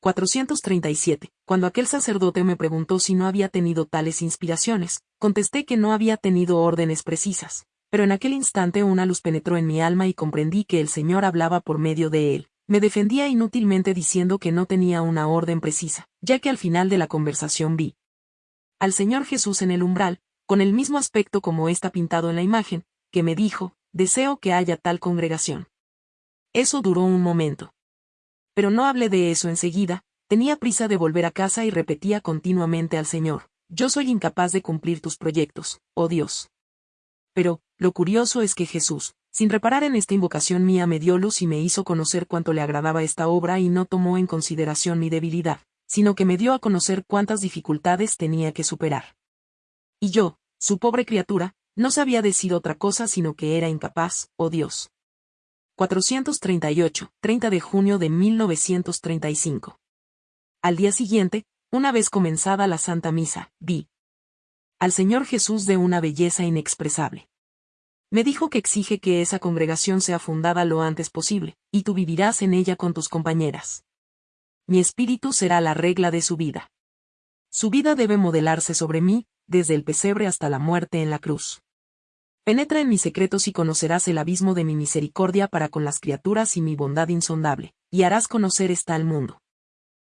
437. Cuando aquel sacerdote me preguntó si no había tenido tales inspiraciones, contesté que no había tenido órdenes precisas. Pero en aquel instante una luz penetró en mi alma y comprendí que el Señor hablaba por medio de él. Me defendía inútilmente diciendo que no tenía una orden precisa, ya que al final de la conversación vi al Señor Jesús en el umbral, con el mismo aspecto como está pintado en la imagen, que me dijo, deseo que haya tal congregación. Eso duró un momento. Pero no hablé de eso enseguida, tenía prisa de volver a casa y repetía continuamente al Señor, yo soy incapaz de cumplir tus proyectos, oh Dios. Pero, lo curioso es que Jesús, sin reparar en esta invocación mía, me dio luz y me hizo conocer cuánto le agradaba esta obra y no tomó en consideración mi debilidad, sino que me dio a conocer cuántas dificultades tenía que superar. Y yo, su pobre criatura, no sabía decir otra cosa sino que era incapaz, oh Dios. 438, 30 de junio de 1935. Al día siguiente, una vez comenzada la Santa Misa, vi al Señor Jesús de una belleza inexpresable. Me dijo que exige que esa congregación sea fundada lo antes posible, y tú vivirás en ella con tus compañeras. Mi espíritu será la regla de su vida. Su vida debe modelarse sobre mí, desde el pesebre hasta la muerte en la cruz. Penetra en mis secretos y conocerás el abismo de mi misericordia para con las criaturas y mi bondad insondable, y harás conocer esta al mundo.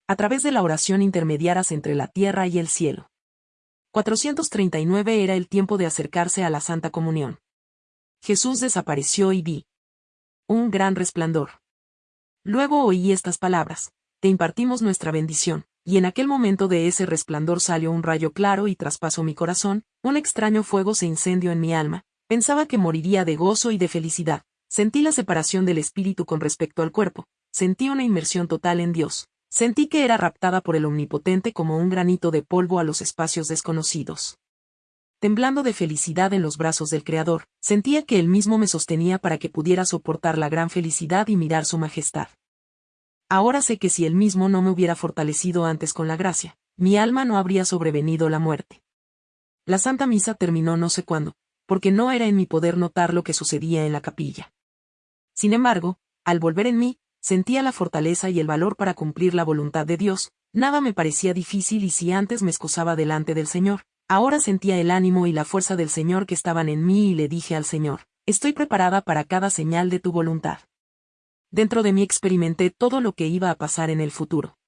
A través de la oración intermediaras entre la tierra y el cielo. 439 era el tiempo de acercarse a la Santa Comunión. Jesús desapareció y vi un gran resplandor. Luego oí estas palabras, te impartimos nuestra bendición, y en aquel momento de ese resplandor salió un rayo claro y traspasó mi corazón, un extraño fuego se incendió en mi alma, Pensaba que moriría de gozo y de felicidad. Sentí la separación del espíritu con respecto al cuerpo. Sentí una inmersión total en Dios. Sentí que era raptada por el Omnipotente como un granito de polvo a los espacios desconocidos. Temblando de felicidad en los brazos del Creador, sentía que él mismo me sostenía para que pudiera soportar la gran felicidad y mirar su majestad. Ahora sé que si él mismo no me hubiera fortalecido antes con la gracia, mi alma no habría sobrevenido la muerte. La Santa Misa terminó no sé cuándo, porque no era en mi poder notar lo que sucedía en la capilla. Sin embargo, al volver en mí, sentía la fortaleza y el valor para cumplir la voluntad de Dios, nada me parecía difícil y si antes me excusaba delante del Señor, ahora sentía el ánimo y la fuerza del Señor que estaban en mí y le dije al Señor, estoy preparada para cada señal de tu voluntad. Dentro de mí experimenté todo lo que iba a pasar en el futuro.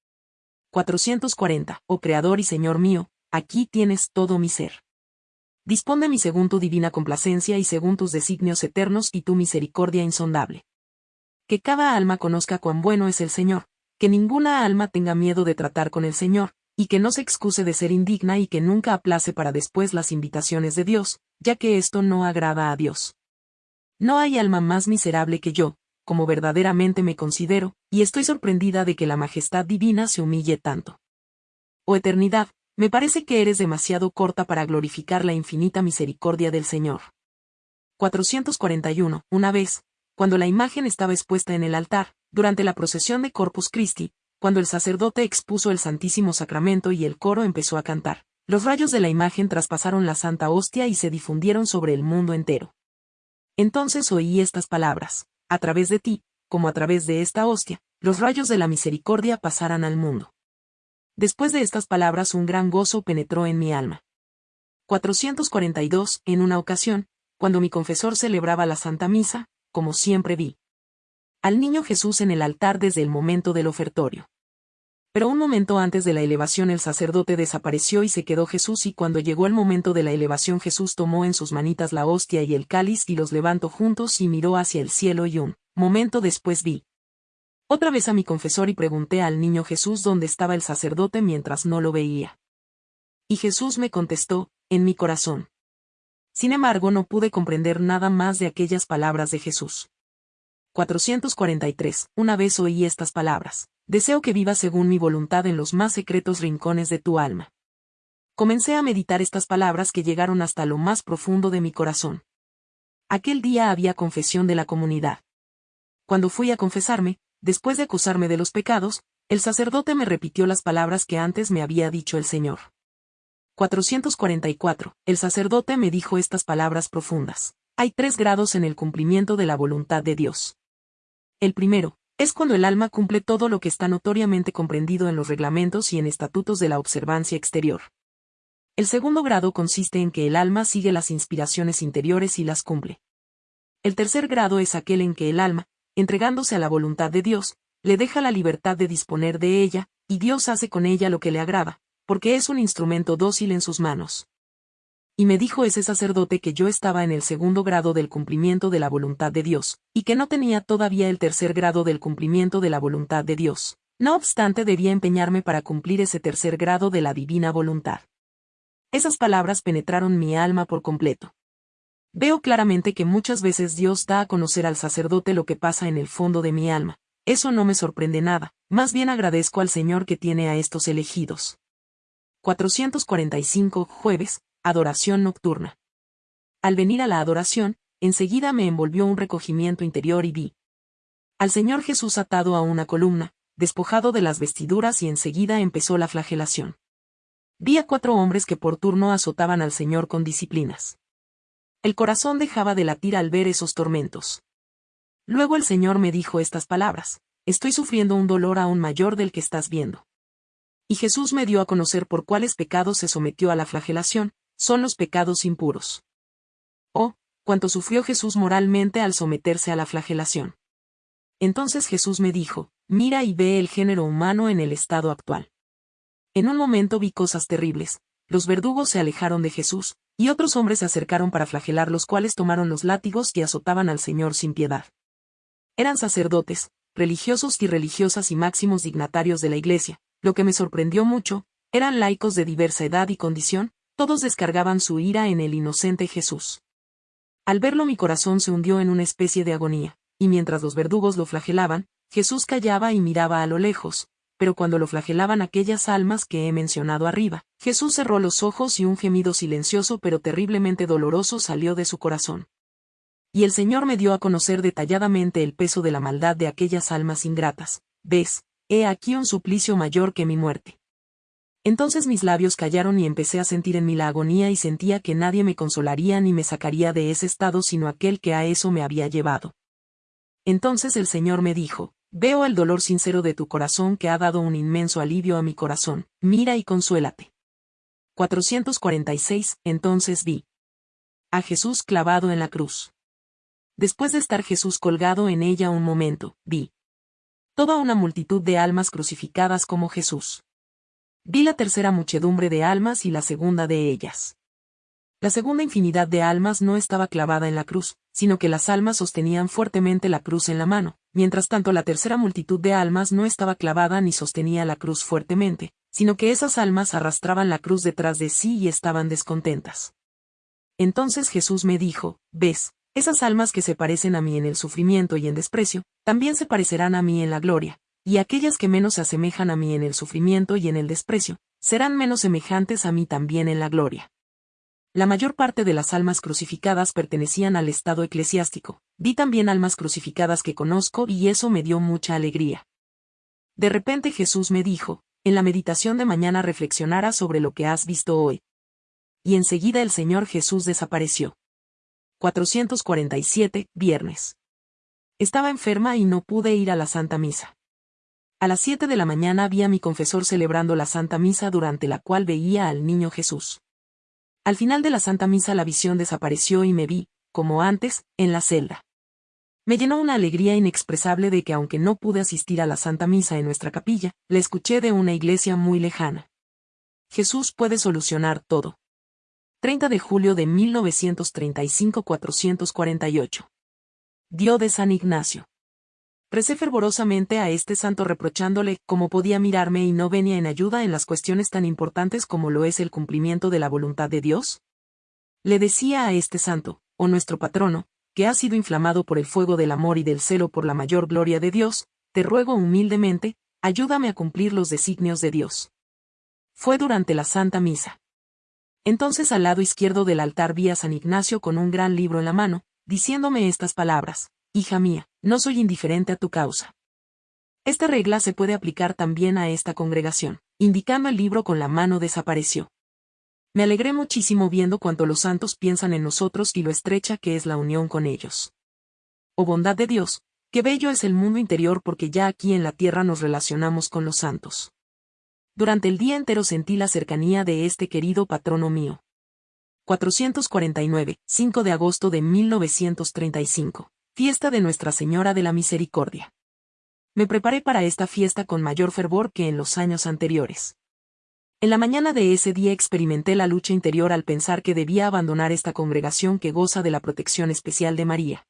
440. Oh Creador y Señor mío, aquí tienes todo mi ser. Dispón de mí según tu divina complacencia y según tus designios eternos y tu misericordia insondable. Que cada alma conozca cuán bueno es el Señor, que ninguna alma tenga miedo de tratar con el Señor, y que no se excuse de ser indigna y que nunca aplace para después las invitaciones de Dios, ya que esto no agrada a Dios. No hay alma más miserable que yo, como verdaderamente me considero, y estoy sorprendida de que la majestad divina se humille tanto. Oh eternidad, me parece que eres demasiado corta para glorificar la infinita misericordia del Señor. 441. Una vez, cuando la imagen estaba expuesta en el altar, durante la procesión de Corpus Christi, cuando el sacerdote expuso el Santísimo Sacramento y el coro empezó a cantar, los rayos de la imagen traspasaron la Santa Hostia y se difundieron sobre el mundo entero. Entonces oí estas palabras, a través de ti, como a través de esta hostia, los rayos de la misericordia pasarán al mundo. Después de estas palabras un gran gozo penetró en mi alma. 442. En una ocasión, cuando mi confesor celebraba la Santa Misa, como siempre vi al niño Jesús en el altar desde el momento del ofertorio. Pero un momento antes de la elevación el sacerdote desapareció y se quedó Jesús y cuando llegó el momento de la elevación Jesús tomó en sus manitas la hostia y el cáliz y los levantó juntos y miró hacia el cielo y un momento después vi otra vez a mi confesor y pregunté al niño Jesús dónde estaba el sacerdote mientras no lo veía. Y Jesús me contestó, en mi corazón. Sin embargo, no pude comprender nada más de aquellas palabras de Jesús. 443. Una vez oí estas palabras. Deseo que vivas según mi voluntad en los más secretos rincones de tu alma. Comencé a meditar estas palabras que llegaron hasta lo más profundo de mi corazón. Aquel día había confesión de la comunidad. Cuando fui a confesarme, Después de acusarme de los pecados, el sacerdote me repitió las palabras que antes me había dicho el Señor. 444. El sacerdote me dijo estas palabras profundas. Hay tres grados en el cumplimiento de la voluntad de Dios. El primero, Es cuando el alma cumple todo lo que está notoriamente comprendido en los reglamentos y en estatutos de la observancia exterior. El segundo grado consiste en que el alma sigue las inspiraciones interiores y las cumple. El tercer grado es aquel en que el alma, entregándose a la voluntad de Dios, le deja la libertad de disponer de ella, y Dios hace con ella lo que le agrada, porque es un instrumento dócil en sus manos. Y me dijo ese sacerdote que yo estaba en el segundo grado del cumplimiento de la voluntad de Dios, y que no tenía todavía el tercer grado del cumplimiento de la voluntad de Dios. No obstante debía empeñarme para cumplir ese tercer grado de la divina voluntad. Esas palabras penetraron mi alma por completo. Veo claramente que muchas veces Dios da a conocer al sacerdote lo que pasa en el fondo de mi alma. Eso no me sorprende nada, más bien agradezco al Señor que tiene a estos elegidos. 445 Jueves, Adoración Nocturna. Al venir a la adoración, enseguida me envolvió un recogimiento interior y vi al Señor Jesús atado a una columna, despojado de las vestiduras y enseguida empezó la flagelación. Vi a cuatro hombres que por turno azotaban al Señor con disciplinas. El corazón dejaba de latir al ver esos tormentos. Luego el Señor me dijo estas palabras, estoy sufriendo un dolor aún mayor del que estás viendo. Y Jesús me dio a conocer por cuáles pecados se sometió a la flagelación, son los pecados impuros. Oh, cuánto sufrió Jesús moralmente al someterse a la flagelación. Entonces Jesús me dijo, mira y ve el género humano en el estado actual. En un momento vi cosas terribles, los verdugos se alejaron de Jesús, y otros hombres se acercaron para flagelar los cuales tomaron los látigos y azotaban al Señor sin piedad. Eran sacerdotes, religiosos y religiosas y máximos dignatarios de la Iglesia, lo que me sorprendió mucho, eran laicos de diversa edad y condición, todos descargaban su ira en el inocente Jesús. Al verlo mi corazón se hundió en una especie de agonía, y mientras los verdugos lo flagelaban, Jesús callaba y miraba a lo lejos, pero cuando lo flagelaban aquellas almas que he mencionado arriba, Jesús cerró los ojos y un gemido silencioso pero terriblemente doloroso salió de su corazón. Y el Señor me dio a conocer detalladamente el peso de la maldad de aquellas almas ingratas. Ves, he aquí un suplicio mayor que mi muerte. Entonces mis labios callaron y empecé a sentir en mí la agonía y sentía que nadie me consolaría ni me sacaría de ese estado sino aquel que a eso me había llevado. Entonces el Señor me dijo, Veo el dolor sincero de tu corazón que ha dado un inmenso alivio a mi corazón, mira y consuélate. 446, entonces vi a Jesús clavado en la cruz. Después de estar Jesús colgado en ella un momento, vi toda una multitud de almas crucificadas como Jesús. Vi la tercera muchedumbre de almas y la segunda de ellas. La segunda infinidad de almas no estaba clavada en la cruz, sino que las almas sostenían fuertemente la cruz en la mano, mientras tanto la tercera multitud de almas no estaba clavada ni sostenía la cruz fuertemente, sino que esas almas arrastraban la cruz detrás de sí y estaban descontentas. Entonces Jesús me dijo, ves, esas almas que se parecen a mí en el sufrimiento y en desprecio, también se parecerán a mí en la gloria, y aquellas que menos se asemejan a mí en el sufrimiento y en el desprecio, serán menos semejantes a mí también en la gloria. La mayor parte de las almas crucificadas pertenecían al estado eclesiástico. Vi también almas crucificadas que conozco y eso me dio mucha alegría. De repente Jesús me dijo, en la meditación de mañana reflexionarás sobre lo que has visto hoy. Y enseguida el Señor Jesús desapareció. 447, viernes. Estaba enferma y no pude ir a la Santa Misa. A las 7 de la mañana vi a mi confesor celebrando la Santa Misa durante la cual veía al niño Jesús. Al final de la Santa Misa la visión desapareció y me vi, como antes, en la celda. Me llenó una alegría inexpresable de que aunque no pude asistir a la Santa Misa en nuestra capilla, la escuché de una iglesia muy lejana. Jesús puede solucionar todo. 30 de julio de 1935-448. Dio de San Ignacio. Recé fervorosamente a este santo reprochándole cómo podía mirarme y no venía en ayuda en las cuestiones tan importantes como lo es el cumplimiento de la voluntad de Dios. Le decía a este santo, o oh nuestro patrono, que ha sido inflamado por el fuego del amor y del celo por la mayor gloria de Dios, te ruego humildemente, ayúdame a cumplir los designios de Dios. Fue durante la Santa Misa. Entonces al lado izquierdo del altar vi a San Ignacio con un gran libro en la mano, diciéndome estas palabras, Hija mía, no soy indiferente a tu causa. Esta regla se puede aplicar también a esta congregación. Indicando el libro con la mano desapareció. Me alegré muchísimo viendo cuanto los santos piensan en nosotros y lo estrecha que es la unión con ellos. Oh bondad de Dios, Qué bello es el mundo interior porque ya aquí en la tierra nos relacionamos con los santos. Durante el día entero sentí la cercanía de este querido patrono mío. 449, 5 de agosto de 1935. Fiesta de Nuestra Señora de la Misericordia. Me preparé para esta fiesta con mayor fervor que en los años anteriores. En la mañana de ese día experimenté la lucha interior al pensar que debía abandonar esta congregación que goza de la protección especial de María.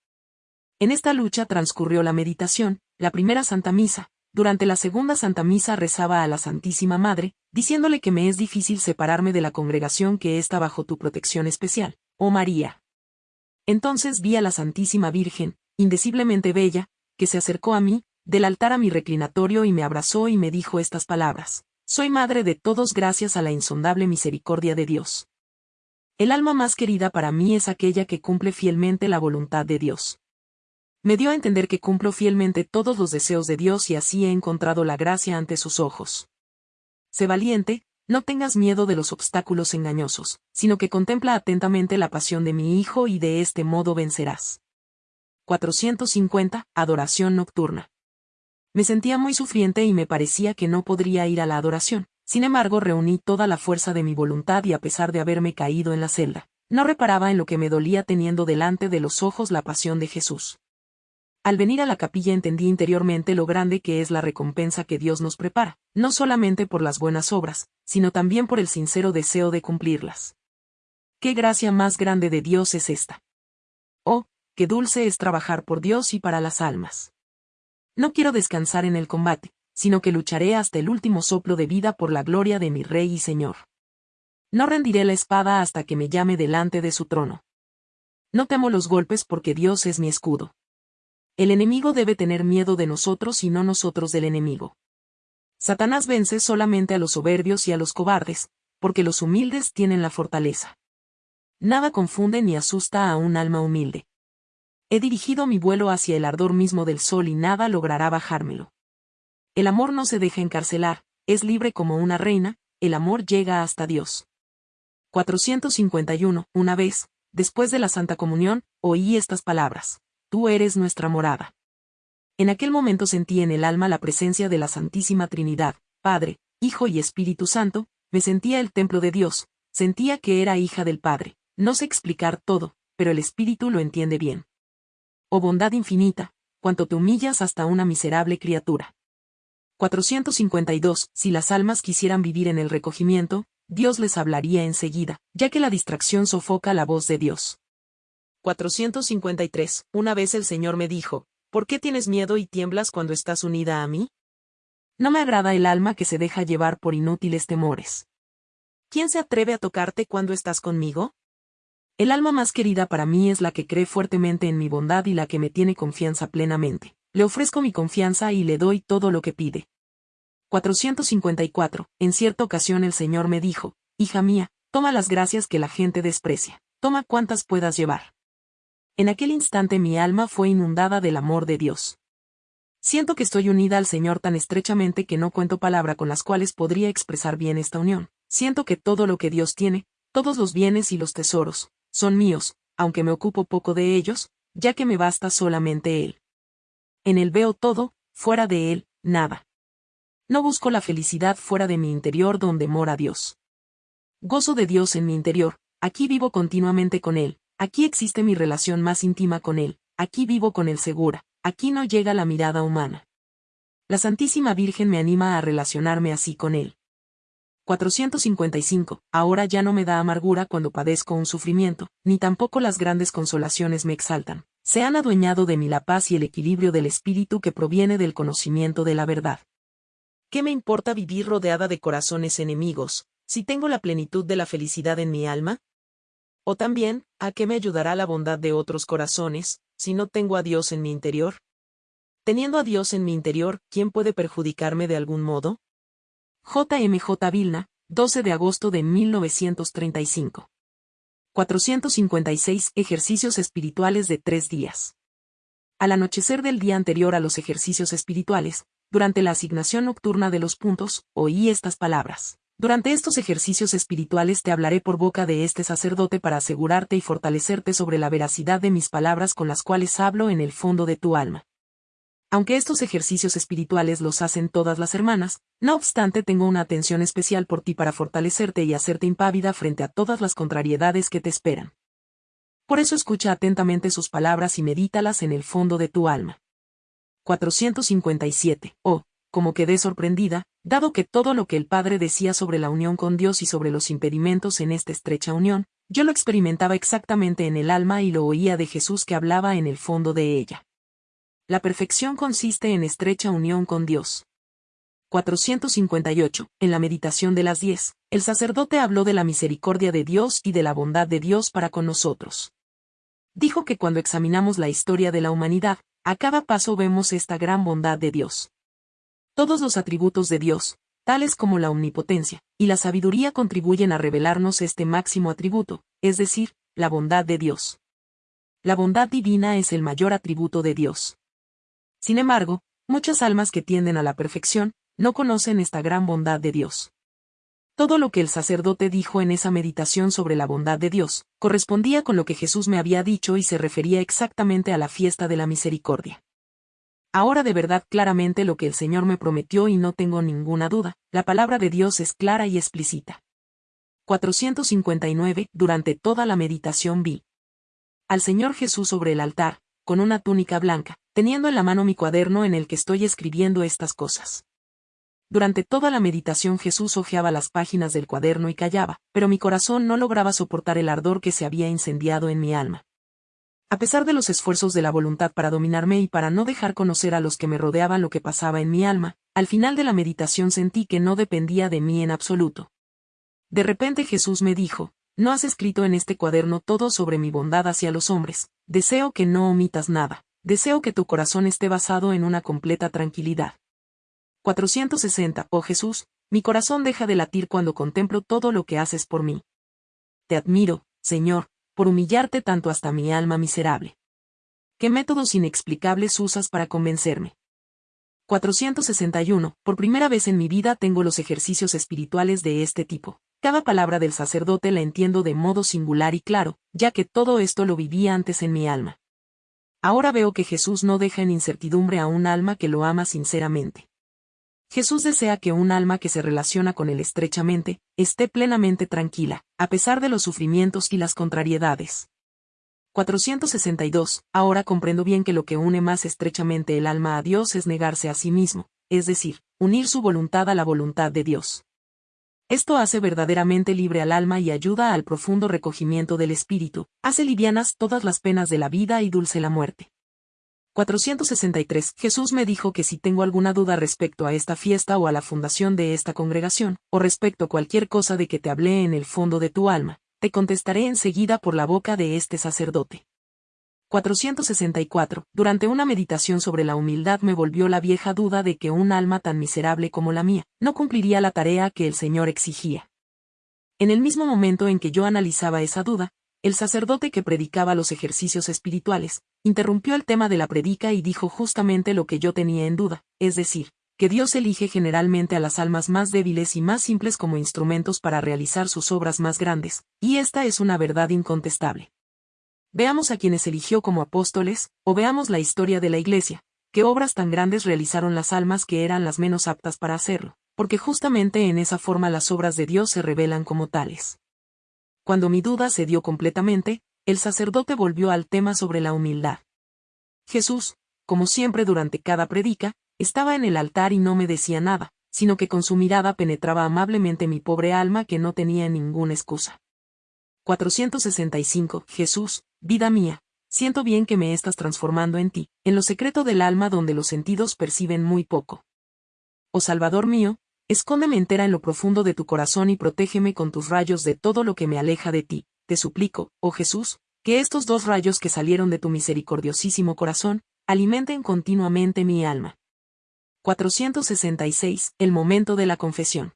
En esta lucha transcurrió la meditación, la primera Santa Misa, durante la segunda Santa Misa rezaba a la Santísima Madre, diciéndole que me es difícil separarme de la congregación que está bajo tu protección especial, oh María. Entonces vi a la Santísima Virgen, indeciblemente bella, que se acercó a mí, del altar a mi reclinatorio y me abrazó y me dijo estas palabras. Soy madre de todos gracias a la insondable misericordia de Dios. El alma más querida para mí es aquella que cumple fielmente la voluntad de Dios me dio a entender que cumplo fielmente todos los deseos de Dios y así he encontrado la gracia ante sus ojos. Sé valiente, no tengas miedo de los obstáculos engañosos, sino que contempla atentamente la pasión de mi Hijo y de este modo vencerás. 450. Adoración nocturna. Me sentía muy sufriente y me parecía que no podría ir a la adoración, sin embargo reuní toda la fuerza de mi voluntad y a pesar de haberme caído en la celda, no reparaba en lo que me dolía teniendo delante de los ojos la pasión de Jesús. Al venir a la capilla entendí interiormente lo grande que es la recompensa que Dios nos prepara, no solamente por las buenas obras, sino también por el sincero deseo de cumplirlas. ¿Qué gracia más grande de Dios es esta? Oh, qué dulce es trabajar por Dios y para las almas. No quiero descansar en el combate, sino que lucharé hasta el último soplo de vida por la gloria de mi Rey y Señor. No rendiré la espada hasta que me llame delante de su trono. No temo los golpes porque Dios es mi escudo. El enemigo debe tener miedo de nosotros y no nosotros del enemigo. Satanás vence solamente a los soberbios y a los cobardes, porque los humildes tienen la fortaleza. Nada confunde ni asusta a un alma humilde. He dirigido mi vuelo hacia el ardor mismo del sol y nada logrará bajármelo. El amor no se deja encarcelar, es libre como una reina, el amor llega hasta Dios. 451. Una vez, después de la Santa Comunión, oí estas palabras tú eres nuestra morada. En aquel momento sentí en el alma la presencia de la Santísima Trinidad, Padre, Hijo y Espíritu Santo, me sentía el templo de Dios, sentía que era hija del Padre, no sé explicar todo, pero el Espíritu lo entiende bien. Oh bondad infinita, cuanto te humillas hasta una miserable criatura. 452. Si las almas quisieran vivir en el recogimiento, Dios les hablaría enseguida, ya que la distracción sofoca la voz de Dios. 453. Una vez el Señor me dijo, ¿por qué tienes miedo y tiemblas cuando estás unida a mí? No me agrada el alma que se deja llevar por inútiles temores. ¿Quién se atreve a tocarte cuando estás conmigo? El alma más querida para mí es la que cree fuertemente en mi bondad y la que me tiene confianza plenamente. Le ofrezco mi confianza y le doy todo lo que pide. 454. En cierta ocasión el Señor me dijo, Hija mía, toma las gracias que la gente desprecia, toma cuantas puedas llevar. En aquel instante mi alma fue inundada del amor de Dios. Siento que estoy unida al Señor tan estrechamente que no cuento palabra con las cuales podría expresar bien esta unión. Siento que todo lo que Dios tiene, todos los bienes y los tesoros, son míos, aunque me ocupo poco de ellos, ya que me basta solamente Él. En Él veo todo, fuera de Él, nada. No busco la felicidad fuera de mi interior donde mora Dios. Gozo de Dios en mi interior, aquí vivo continuamente con Él, Aquí existe mi relación más íntima con Él, aquí vivo con Él segura, aquí no llega la mirada humana. La Santísima Virgen me anima a relacionarme así con Él. 455. Ahora ya no me da amargura cuando padezco un sufrimiento, ni tampoco las grandes consolaciones me exaltan. Se han adueñado de mí la paz y el equilibrio del espíritu que proviene del conocimiento de la verdad. ¿Qué me importa vivir rodeada de corazones enemigos, si tengo la plenitud de la felicidad en mi alma? O también, ¿a qué me ayudará la bondad de otros corazones, si no tengo a Dios en mi interior? Teniendo a Dios en mi interior, ¿quién puede perjudicarme de algún modo? J.M.J. Vilna, 12 de agosto de 1935. 456 Ejercicios espirituales de tres días. Al anochecer del día anterior a los ejercicios espirituales, durante la asignación nocturna de los puntos, oí estas palabras. Durante estos ejercicios espirituales te hablaré por boca de este sacerdote para asegurarte y fortalecerte sobre la veracidad de mis palabras con las cuales hablo en el fondo de tu alma. Aunque estos ejercicios espirituales los hacen todas las hermanas, no obstante tengo una atención especial por ti para fortalecerte y hacerte impávida frente a todas las contrariedades que te esperan. Por eso escucha atentamente sus palabras y medítalas en el fondo de tu alma. 457. Oh, como quedé sorprendida, dado que todo lo que el Padre decía sobre la unión con Dios y sobre los impedimentos en esta estrecha unión, yo lo experimentaba exactamente en el alma y lo oía de Jesús que hablaba en el fondo de ella. La perfección consiste en estrecha unión con Dios. 458. En la meditación de las diez, el sacerdote habló de la misericordia de Dios y de la bondad de Dios para con nosotros. Dijo que cuando examinamos la historia de la humanidad, a cada paso vemos esta gran bondad de Dios. Todos los atributos de Dios, tales como la omnipotencia y la sabiduría contribuyen a revelarnos este máximo atributo, es decir, la bondad de Dios. La bondad divina es el mayor atributo de Dios. Sin embargo, muchas almas que tienden a la perfección, no conocen esta gran bondad de Dios. Todo lo que el sacerdote dijo en esa meditación sobre la bondad de Dios, correspondía con lo que Jesús me había dicho y se refería exactamente a la fiesta de la misericordia. Ahora de verdad claramente lo que el Señor me prometió y no tengo ninguna duda, la palabra de Dios es clara y explícita. 459. Durante toda la meditación vi al Señor Jesús sobre el altar, con una túnica blanca, teniendo en la mano mi cuaderno en el que estoy escribiendo estas cosas. Durante toda la meditación Jesús hojeaba las páginas del cuaderno y callaba, pero mi corazón no lograba soportar el ardor que se había incendiado en mi alma. A pesar de los esfuerzos de la voluntad para dominarme y para no dejar conocer a los que me rodeaban lo que pasaba en mi alma, al final de la meditación sentí que no dependía de mí en absoluto. De repente Jesús me dijo, no has escrito en este cuaderno todo sobre mi bondad hacia los hombres, deseo que no omitas nada, deseo que tu corazón esté basado en una completa tranquilidad. 460. Oh Jesús, mi corazón deja de latir cuando contemplo todo lo que haces por mí. Te admiro, Señor, por humillarte tanto hasta mi alma miserable. ¿Qué métodos inexplicables usas para convencerme? 461. Por primera vez en mi vida tengo los ejercicios espirituales de este tipo. Cada palabra del sacerdote la entiendo de modo singular y claro, ya que todo esto lo vivía antes en mi alma. Ahora veo que Jesús no deja en incertidumbre a un alma que lo ama sinceramente. Jesús desea que un alma que se relaciona con él estrechamente, esté plenamente tranquila, a pesar de los sufrimientos y las contrariedades. 462. Ahora comprendo bien que lo que une más estrechamente el alma a Dios es negarse a sí mismo, es decir, unir su voluntad a la voluntad de Dios. Esto hace verdaderamente libre al alma y ayuda al profundo recogimiento del espíritu, hace livianas todas las penas de la vida y dulce la muerte. 463. Jesús me dijo que si tengo alguna duda respecto a esta fiesta o a la fundación de esta congregación, o respecto a cualquier cosa de que te hablé en el fondo de tu alma, te contestaré enseguida por la boca de este sacerdote. 464. Durante una meditación sobre la humildad me volvió la vieja duda de que un alma tan miserable como la mía, no cumpliría la tarea que el Señor exigía. En el mismo momento en que yo analizaba esa duda, el sacerdote que predicaba los ejercicios espirituales, interrumpió el tema de la predica y dijo justamente lo que yo tenía en duda, es decir, que Dios elige generalmente a las almas más débiles y más simples como instrumentos para realizar sus obras más grandes, y esta es una verdad incontestable. Veamos a quienes eligió como apóstoles, o veamos la historia de la Iglesia, qué obras tan grandes realizaron las almas que eran las menos aptas para hacerlo, porque justamente en esa forma las obras de Dios se revelan como tales. Cuando mi duda se dio completamente, el sacerdote volvió al tema sobre la humildad. Jesús, como siempre durante cada predica, estaba en el altar y no me decía nada, sino que con su mirada penetraba amablemente mi pobre alma que no tenía ninguna excusa. 465. Jesús, vida mía, siento bien que me estás transformando en ti, en lo secreto del alma donde los sentidos perciben muy poco. Oh Salvador mío, escóndeme entera en lo profundo de tu corazón y protégeme con tus rayos de todo lo que me aleja de ti, te suplico, oh Jesús, que estos dos rayos que salieron de tu misericordiosísimo corazón, alimenten continuamente mi alma. 466. El momento de la confesión.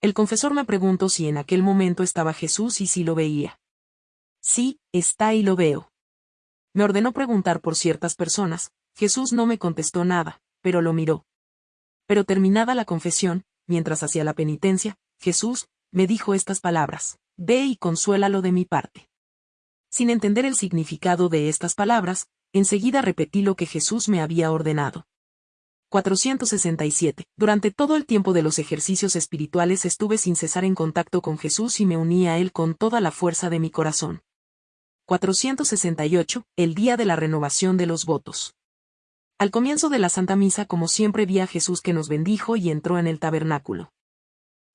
El confesor me preguntó si en aquel momento estaba Jesús y si lo veía. Sí, está y lo veo. Me ordenó preguntar por ciertas personas, Jesús no me contestó nada, pero lo miró. Pero terminada la confesión, mientras hacía la penitencia, Jesús, me dijo estas palabras, Ve y consuélalo de mi parte. Sin entender el significado de estas palabras, enseguida repetí lo que Jesús me había ordenado. 467. Durante todo el tiempo de los ejercicios espirituales estuve sin cesar en contacto con Jesús y me uní a Él con toda la fuerza de mi corazón. 468. El día de la renovación de los votos. Al comienzo de la Santa Misa como siempre vi a Jesús que nos bendijo y entró en el tabernáculo.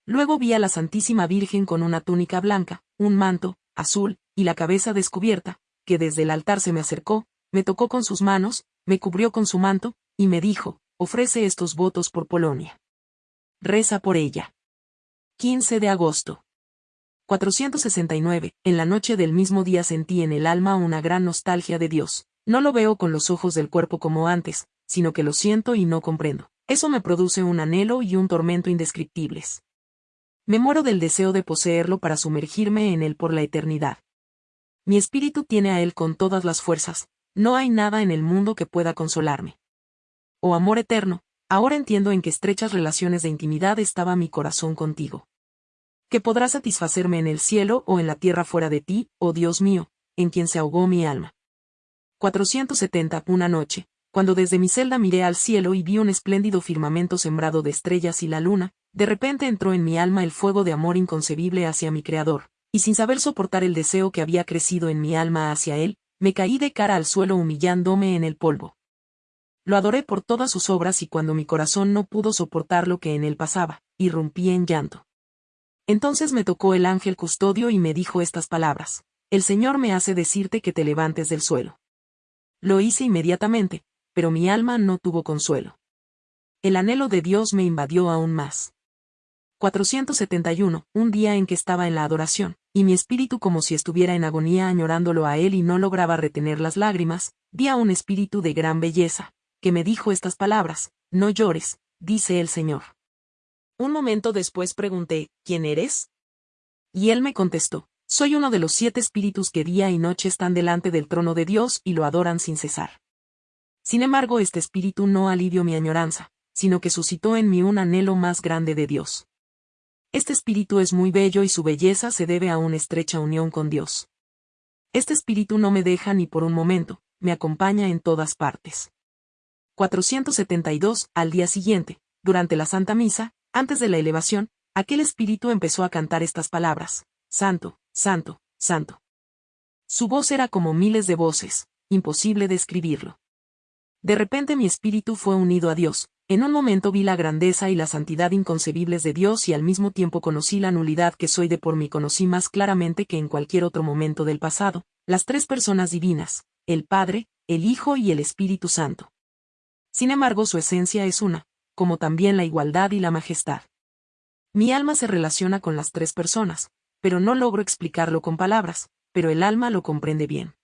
Luego vi a la Santísima Virgen con una túnica blanca, un manto, azul, y la cabeza descubierta, que desde el altar se me acercó, me tocó con sus manos, me cubrió con su manto, y me dijo, ofrece estos votos por Polonia. Reza por ella. 15 de agosto. 469. En la noche del mismo día sentí en el alma una gran nostalgia de Dios. No lo veo con los ojos del cuerpo como antes, sino que lo siento y no comprendo. Eso me produce un anhelo y un tormento indescriptibles. Me muero del deseo de poseerlo para sumergirme en él por la eternidad. Mi espíritu tiene a él con todas las fuerzas, no hay nada en el mundo que pueda consolarme oh amor eterno, ahora entiendo en qué estrechas relaciones de intimidad estaba mi corazón contigo. Que podrá satisfacerme en el cielo o en la tierra fuera de ti, oh Dios mío, en quien se ahogó mi alma. 470. Una noche, cuando desde mi celda miré al cielo y vi un espléndido firmamento sembrado de estrellas y la luna, de repente entró en mi alma el fuego de amor inconcebible hacia mi Creador, y sin saber soportar el deseo que había crecido en mi alma hacia Él, me caí de cara al suelo humillándome en el polvo. Lo adoré por todas sus obras y cuando mi corazón no pudo soportar lo que en él pasaba, irrumpí en llanto. Entonces me tocó el ángel custodio y me dijo estas palabras. El Señor me hace decirte que te levantes del suelo. Lo hice inmediatamente, pero mi alma no tuvo consuelo. El anhelo de Dios me invadió aún más. 471, un día en que estaba en la adoración, y mi espíritu como si estuviera en agonía añorándolo a él y no lograba retener las lágrimas, vi a un espíritu de gran belleza, que me dijo estas palabras, no llores, dice el Señor. Un momento después pregunté, ¿quién eres? Y él me contestó, soy uno de los siete espíritus que día y noche están delante del trono de Dios y lo adoran sin cesar. Sin embargo, este espíritu no alivió mi añoranza, sino que suscitó en mí un anhelo más grande de Dios. Este espíritu es muy bello y su belleza se debe a una estrecha unión con Dios. Este espíritu no me deja ni por un momento, me acompaña en todas partes. 472, al día siguiente, durante la Santa Misa, antes de la elevación, aquel espíritu empezó a cantar estas palabras, Santo, Santo, Santo. Su voz era como miles de voces, imposible describirlo. De repente mi espíritu fue unido a Dios, en un momento vi la grandeza y la santidad inconcebibles de Dios y al mismo tiempo conocí la nulidad que soy de por mí conocí más claramente que en cualquier otro momento del pasado, las tres personas divinas, el Padre, el Hijo y el Espíritu Santo. Sin embargo, su esencia es una, como también la igualdad y la majestad. Mi alma se relaciona con las tres personas, pero no logro explicarlo con palabras, pero el alma lo comprende bien.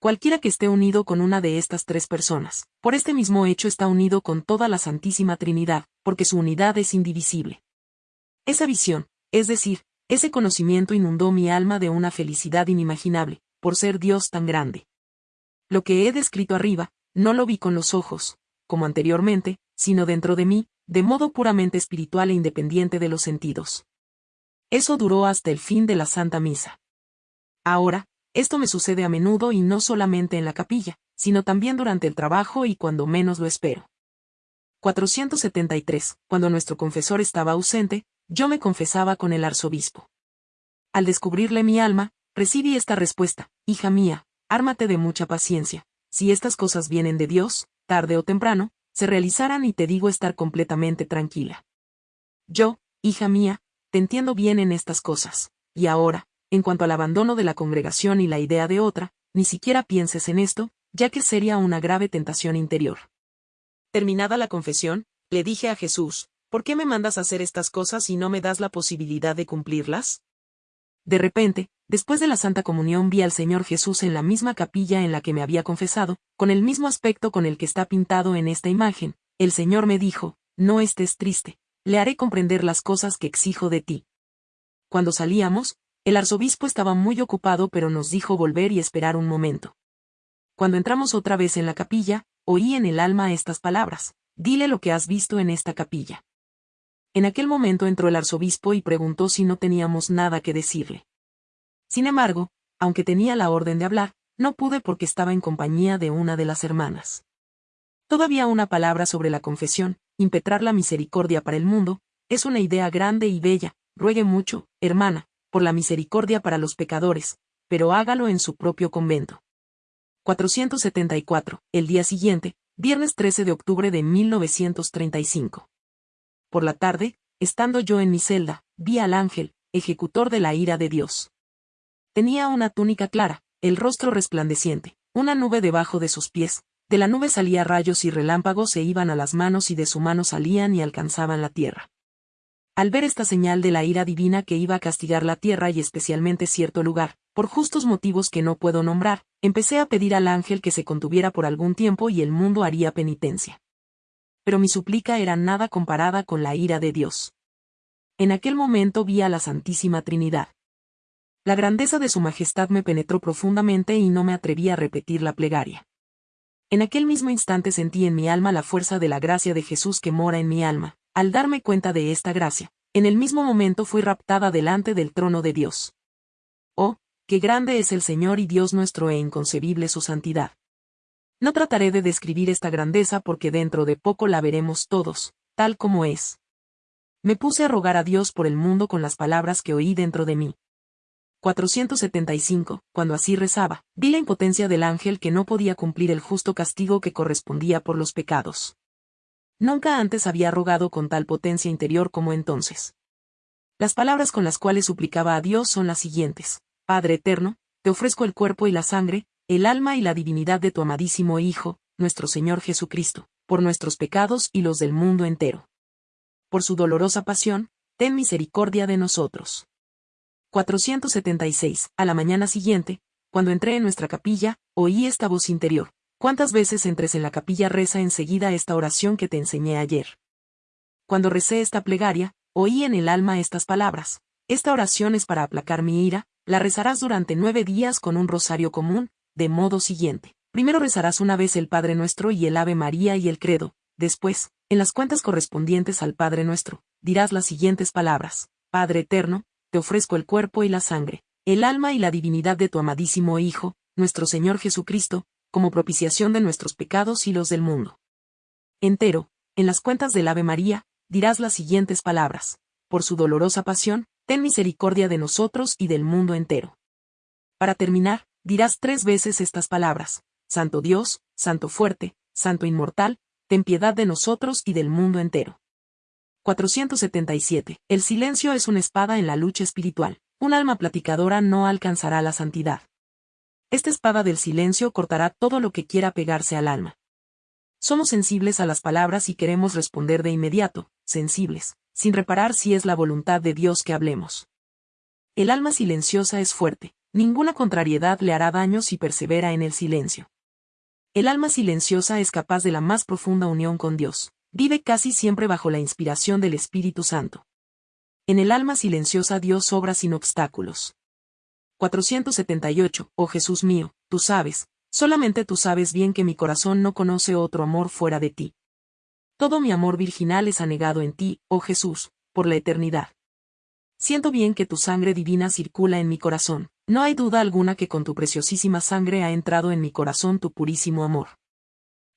Cualquiera que esté unido con una de estas tres personas, por este mismo hecho está unido con toda la Santísima Trinidad, porque su unidad es indivisible. Esa visión, es decir, ese conocimiento inundó mi alma de una felicidad inimaginable, por ser Dios tan grande. Lo que he descrito arriba, no lo vi con los ojos, como anteriormente, sino dentro de mí, de modo puramente espiritual e independiente de los sentidos. Eso duró hasta el fin de la Santa Misa. Ahora, esto me sucede a menudo y no solamente en la capilla, sino también durante el trabajo y cuando menos lo espero. 473. Cuando nuestro confesor estaba ausente, yo me confesaba con el arzobispo. Al descubrirle mi alma, recibí esta respuesta, hija mía, ármate de mucha paciencia, si estas cosas vienen de Dios, tarde o temprano, se realizarán y te digo estar completamente tranquila. Yo, hija mía, te entiendo bien en estas cosas, y ahora, en cuanto al abandono de la congregación y la idea de otra, ni siquiera pienses en esto, ya que sería una grave tentación interior. Terminada la confesión, le dije a Jesús, ¿por qué me mandas hacer estas cosas y no me das la posibilidad de cumplirlas? De repente, Después de la Santa Comunión vi al Señor Jesús en la misma capilla en la que me había confesado, con el mismo aspecto con el que está pintado en esta imagen. El Señor me dijo, no estés triste, le haré comprender las cosas que exijo de ti. Cuando salíamos, el arzobispo estaba muy ocupado pero nos dijo volver y esperar un momento. Cuando entramos otra vez en la capilla, oí en el alma estas palabras, dile lo que has visto en esta capilla. En aquel momento entró el arzobispo y preguntó si no teníamos nada que decirle. Sin embargo, aunque tenía la orden de hablar, no pude porque estaba en compañía de una de las hermanas. Todavía una palabra sobre la confesión, impetrar la misericordia para el mundo, es una idea grande y bella, ruegue mucho, hermana, por la misericordia para los pecadores, pero hágalo en su propio convento. 474, el día siguiente, viernes 13 de octubre de 1935. Por la tarde, estando yo en mi celda, vi al ángel, ejecutor de la ira de Dios. Tenía una túnica clara, el rostro resplandeciente, una nube debajo de sus pies, de la nube salía rayos y relámpagos se iban a las manos y de su mano salían y alcanzaban la tierra. Al ver esta señal de la ira divina que iba a castigar la tierra y especialmente cierto lugar, por justos motivos que no puedo nombrar, empecé a pedir al ángel que se contuviera por algún tiempo y el mundo haría penitencia. Pero mi suplica era nada comparada con la ira de Dios. En aquel momento vi a la Santísima Trinidad. La grandeza de su majestad me penetró profundamente y no me atreví a repetir la plegaria. En aquel mismo instante sentí en mi alma la fuerza de la gracia de Jesús que mora en mi alma. Al darme cuenta de esta gracia, en el mismo momento fui raptada delante del trono de Dios. Oh, qué grande es el Señor y Dios nuestro e inconcebible su santidad. No trataré de describir esta grandeza porque dentro de poco la veremos todos, tal como es. Me puse a rogar a Dios por el mundo con las palabras que oí dentro de mí. 475, cuando así rezaba, vi la impotencia del ángel que no podía cumplir el justo castigo que correspondía por los pecados. Nunca antes había rogado con tal potencia interior como entonces. Las palabras con las cuales suplicaba a Dios son las siguientes. Padre eterno, te ofrezco el cuerpo y la sangre, el alma y la divinidad de tu amadísimo Hijo, nuestro Señor Jesucristo, por nuestros pecados y los del mundo entero por su dolorosa pasión, ten misericordia de nosotros. 476. A la mañana siguiente, cuando entré en nuestra capilla, oí esta voz interior. ¿Cuántas veces entres en la capilla reza enseguida esta oración que te enseñé ayer? Cuando recé esta plegaria, oí en el alma estas palabras. Esta oración es para aplacar mi ira, la rezarás durante nueve días con un rosario común, de modo siguiente. Primero rezarás una vez el Padre Nuestro y el Ave María y el Credo, después, en las cuentas correspondientes al Padre nuestro, dirás las siguientes palabras. Padre eterno, te ofrezco el cuerpo y la sangre, el alma y la divinidad de tu amadísimo Hijo, nuestro Señor Jesucristo, como propiciación de nuestros pecados y los del mundo. Entero, en las cuentas del Ave María, dirás las siguientes palabras. Por su dolorosa pasión, ten misericordia de nosotros y del mundo entero. Para terminar, dirás tres veces estas palabras. Santo Dios, Santo fuerte, Santo inmortal, ten piedad de nosotros y del mundo entero. 477. El silencio es una espada en la lucha espiritual. Un alma platicadora no alcanzará la santidad. Esta espada del silencio cortará todo lo que quiera pegarse al alma. Somos sensibles a las palabras y queremos responder de inmediato, sensibles, sin reparar si es la voluntad de Dios que hablemos. El alma silenciosa es fuerte, ninguna contrariedad le hará daño si persevera en el silencio. El alma silenciosa es capaz de la más profunda unión con Dios. Vive casi siempre bajo la inspiración del Espíritu Santo. En el alma silenciosa Dios obra sin obstáculos. 478. Oh Jesús mío, tú sabes, solamente tú sabes bien que mi corazón no conoce otro amor fuera de ti. Todo mi amor virginal es anegado en ti, oh Jesús, por la eternidad. Siento bien que tu sangre divina circula en mi corazón, no hay duda alguna que con tu preciosísima sangre ha entrado en mi corazón tu purísimo amor.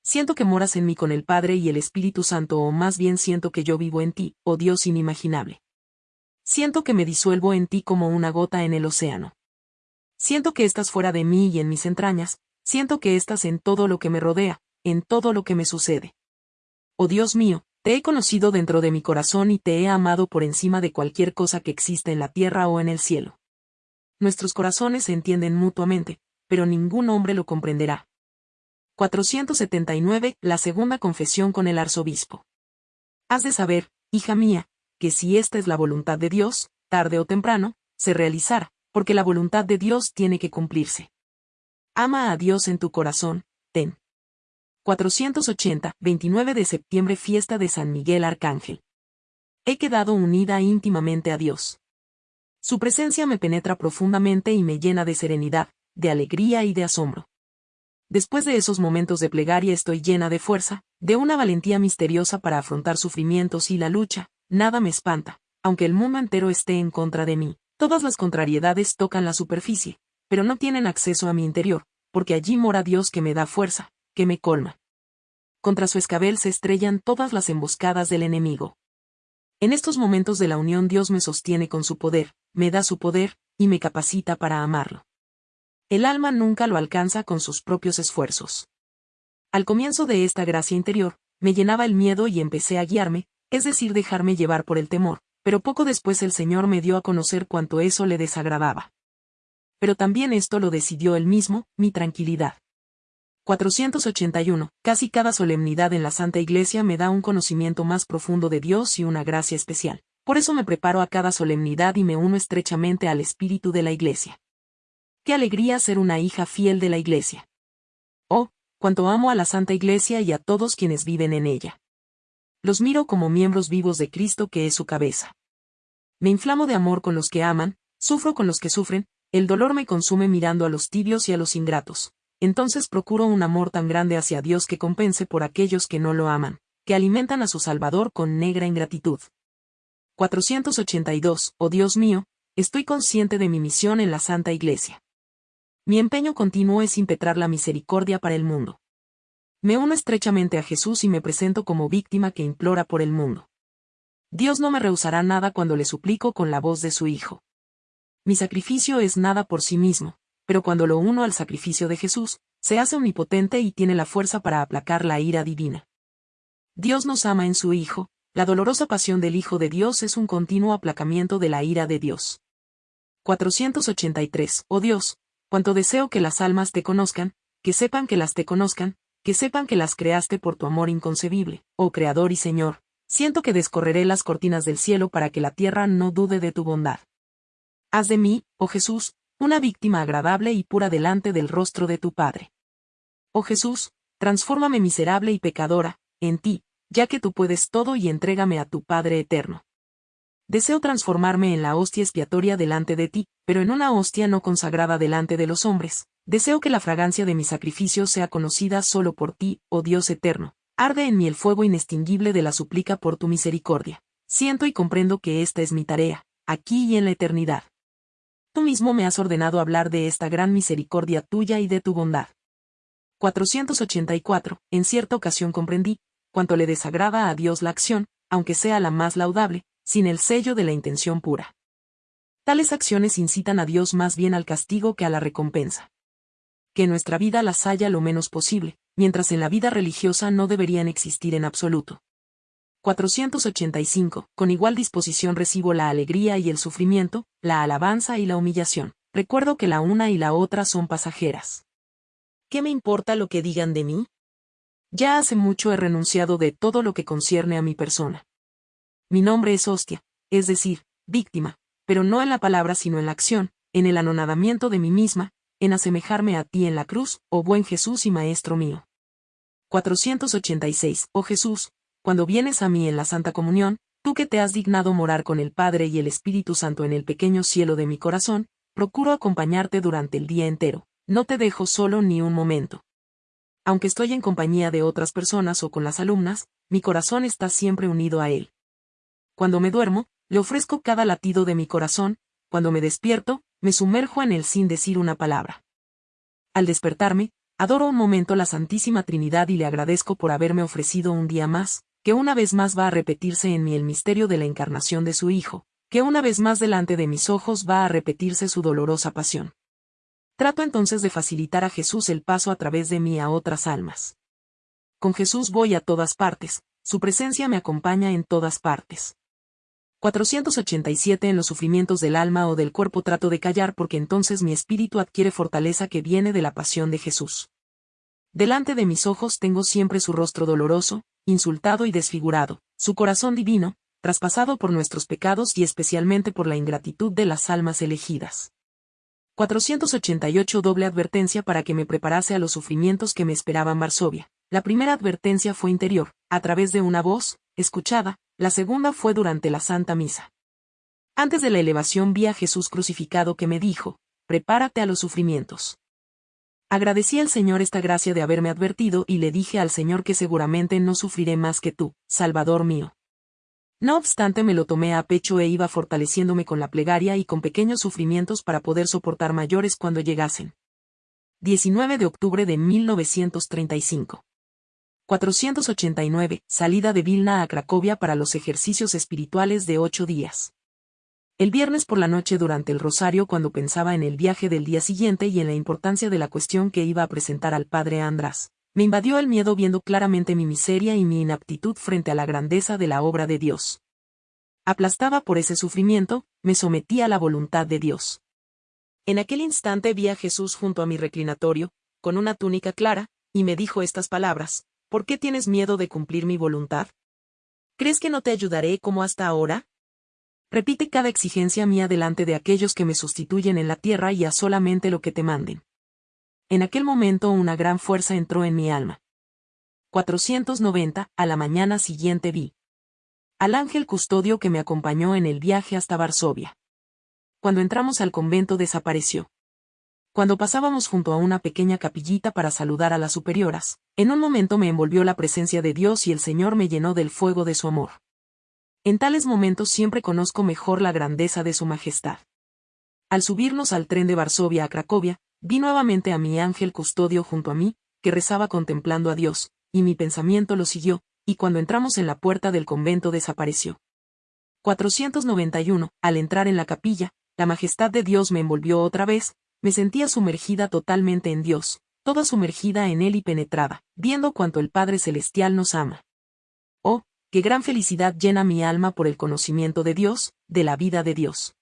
Siento que moras en mí con el Padre y el Espíritu Santo o más bien siento que yo vivo en ti, oh Dios inimaginable. Siento que me disuelvo en ti como una gota en el océano. Siento que estás fuera de mí y en mis entrañas, siento que estás en todo lo que me rodea, en todo lo que me sucede. Oh Dios mío, te he conocido dentro de mi corazón y te he amado por encima de cualquier cosa que exista en la tierra o en el cielo. Nuestros corazones se entienden mutuamente, pero ningún hombre lo comprenderá. 479. La segunda confesión con el arzobispo. Has de saber, hija mía, que si esta es la voluntad de Dios, tarde o temprano, se realizará, porque la voluntad de Dios tiene que cumplirse. Ama a Dios en tu corazón, ten. 480. 29 de septiembre Fiesta de San Miguel Arcángel. He quedado unida íntimamente a Dios. Su presencia me penetra profundamente y me llena de serenidad, de alegría y de asombro. Después de esos momentos de plegaria estoy llena de fuerza, de una valentía misteriosa para afrontar sufrimientos y la lucha, nada me espanta, aunque el mundo entero esté en contra de mí. Todas las contrariedades tocan la superficie, pero no tienen acceso a mi interior, porque allí mora Dios que me da fuerza, que me colma. Contra su escabel se estrellan todas las emboscadas del enemigo. En estos momentos de la unión Dios me sostiene con su poder, me da su poder, y me capacita para amarlo. El alma nunca lo alcanza con sus propios esfuerzos. Al comienzo de esta gracia interior, me llenaba el miedo y empecé a guiarme, es decir, dejarme llevar por el temor, pero poco después el Señor me dio a conocer cuánto eso le desagradaba. Pero también esto lo decidió él mismo, mi tranquilidad. 481. Casi cada solemnidad en la Santa Iglesia me da un conocimiento más profundo de Dios y una gracia especial. Por eso me preparo a cada solemnidad y me uno estrechamente al espíritu de la Iglesia. Qué alegría ser una hija fiel de la Iglesia. Oh, cuánto amo a la Santa Iglesia y a todos quienes viven en ella. Los miro como miembros vivos de Cristo que es su cabeza. Me inflamo de amor con los que aman, sufro con los que sufren, el dolor me consume mirando a los tibios y a los ingratos. Entonces procuro un amor tan grande hacia Dios que compense por aquellos que no lo aman, que alimentan a su Salvador con negra ingratitud. 482. Oh Dios mío, estoy consciente de mi misión en la Santa Iglesia. Mi empeño continuo es impetrar la misericordia para el mundo. Me uno estrechamente a Jesús y me presento como víctima que implora por el mundo. Dios no me rehusará nada cuando le suplico con la voz de su Hijo. Mi sacrificio es nada por sí mismo, pero cuando lo uno al sacrificio de Jesús, se hace omnipotente y tiene la fuerza para aplacar la ira divina. Dios nos ama en su Hijo, la dolorosa pasión del Hijo de Dios es un continuo aplacamiento de la ira de Dios. 483. Oh Dios, cuanto deseo que las almas te conozcan, que sepan que las te conozcan, que sepan que las creaste por tu amor inconcebible, oh Creador y Señor, siento que descorreré las cortinas del cielo para que la tierra no dude de tu bondad. Haz de mí, oh Jesús, una víctima agradable y pura delante del rostro de tu Padre. Oh Jesús, transfórmame miserable y pecadora, en ti, ya que tú puedes todo y entrégame a tu Padre eterno. Deseo transformarme en la hostia expiatoria delante de ti, pero en una hostia no consagrada delante de los hombres, Deseo que la fragancia de mi sacrificio sea conocida solo por ti, oh Dios eterno. Arde en mí el fuego inextinguible de la súplica por tu misericordia. Siento y comprendo que esta es mi tarea, aquí y en la eternidad. Tú mismo me has ordenado hablar de esta gran misericordia tuya y de tu bondad. 484. En cierta ocasión comprendí, cuanto le desagrada a Dios la acción, aunque sea la más laudable, sin el sello de la intención pura. Tales acciones incitan a Dios más bien al castigo que a la recompensa que nuestra vida las haya lo menos posible, mientras en la vida religiosa no deberían existir en absoluto. 485. Con igual disposición recibo la alegría y el sufrimiento, la alabanza y la humillación. Recuerdo que la una y la otra son pasajeras. ¿Qué me importa lo que digan de mí? Ya hace mucho he renunciado de todo lo que concierne a mi persona. Mi nombre es hostia, es decir, víctima, pero no en la palabra sino en la acción, en el anonadamiento de mí misma, en asemejarme a ti en la cruz, oh buen Jesús y Maestro mío. 486. Oh Jesús, cuando vienes a mí en la Santa Comunión, tú que te has dignado morar con el Padre y el Espíritu Santo en el pequeño cielo de mi corazón, procuro acompañarte durante el día entero, no te dejo solo ni un momento. Aunque estoy en compañía de otras personas o con las alumnas, mi corazón está siempre unido a Él. Cuando me duermo, le ofrezco cada latido de mi corazón, cuando me despierto, me sumerjo en él sin decir una palabra. Al despertarme, adoro un momento la Santísima Trinidad y le agradezco por haberme ofrecido un día más, que una vez más va a repetirse en mí el misterio de la encarnación de su Hijo, que una vez más delante de mis ojos va a repetirse su dolorosa pasión. Trato entonces de facilitar a Jesús el paso a través de mí a otras almas. Con Jesús voy a todas partes, su presencia me acompaña en todas partes. 487 En los sufrimientos del alma o del cuerpo trato de callar porque entonces mi espíritu adquiere fortaleza que viene de la pasión de Jesús. Delante de mis ojos tengo siempre su rostro doloroso, insultado y desfigurado, su corazón divino, traspasado por nuestros pecados y especialmente por la ingratitud de las almas elegidas. 488 Doble advertencia para que me preparase a los sufrimientos que me esperaban Varsovia. La primera advertencia fue interior, a través de una voz, escuchada, la segunda fue durante la Santa Misa. Antes de la elevación vi a Jesús crucificado que me dijo, prepárate a los sufrimientos. Agradecí al Señor esta gracia de haberme advertido y le dije al Señor que seguramente no sufriré más que tú, Salvador mío. No obstante me lo tomé a pecho e iba fortaleciéndome con la plegaria y con pequeños sufrimientos para poder soportar mayores cuando llegasen. 19 de octubre de 1935. 489. Salida de Vilna a Cracovia para los ejercicios espirituales de ocho días. El viernes por la noche durante el rosario cuando pensaba en el viaje del día siguiente y en la importancia de la cuestión que iba a presentar al padre András, me invadió el miedo viendo claramente mi miseria y mi inaptitud frente a la grandeza de la obra de Dios. Aplastada por ese sufrimiento, me sometí a la voluntad de Dios. En aquel instante vi a Jesús junto a mi reclinatorio, con una túnica clara, y me dijo estas palabras, ¿por qué tienes miedo de cumplir mi voluntad? ¿Crees que no te ayudaré como hasta ahora? Repite cada exigencia mía delante de aquellos que me sustituyen en la tierra y haz solamente lo que te manden. En aquel momento una gran fuerza entró en mi alma. 490, a la mañana siguiente vi al ángel custodio que me acompañó en el viaje hasta Varsovia cuando entramos al convento desapareció. Cuando pasábamos junto a una pequeña capillita para saludar a las superioras, en un momento me envolvió la presencia de Dios y el Señor me llenó del fuego de su amor. En tales momentos siempre conozco mejor la grandeza de su majestad. Al subirnos al tren de Varsovia a Cracovia, vi nuevamente a mi ángel custodio junto a mí, que rezaba contemplando a Dios, y mi pensamiento lo siguió, y cuando entramos en la puerta del convento desapareció. 491. Al entrar en la capilla, la majestad de Dios me envolvió otra vez, me sentía sumergida totalmente en Dios, toda sumergida en Él y penetrada, viendo cuanto el Padre Celestial nos ama. Oh, qué gran felicidad llena mi alma por el conocimiento de Dios, de la vida de Dios.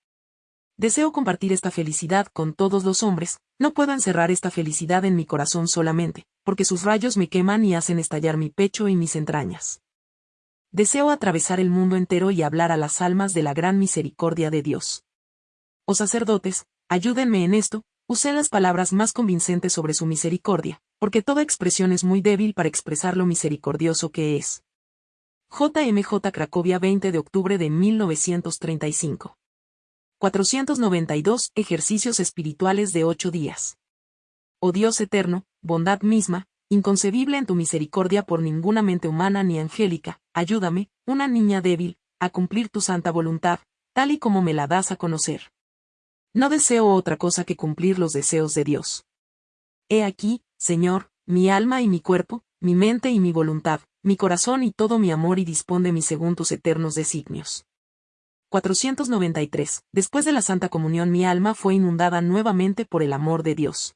Deseo compartir esta felicidad con todos los hombres, no puedo encerrar esta felicidad en mi corazón solamente, porque sus rayos me queman y hacen estallar mi pecho y mis entrañas. Deseo atravesar el mundo entero y hablar a las almas de la gran misericordia de Dios. Oh sacerdotes, ayúdenme en esto, usé las palabras más convincentes sobre su misericordia, porque toda expresión es muy débil para expresar lo misericordioso que es. JMJ Cracovia 20 de octubre de 1935. 492 Ejercicios espirituales de ocho días. Oh Dios eterno, bondad misma, inconcebible en tu misericordia por ninguna mente humana ni angélica, ayúdame, una niña débil, a cumplir tu santa voluntad, tal y como me la das a conocer. No deseo otra cosa que cumplir los deseos de Dios. He aquí, Señor, mi alma y mi cuerpo, mi mente y mi voluntad, mi corazón y todo mi amor y dispón de mí según tus eternos designios. 493. Después de la Santa Comunión mi alma fue inundada nuevamente por el amor de Dios.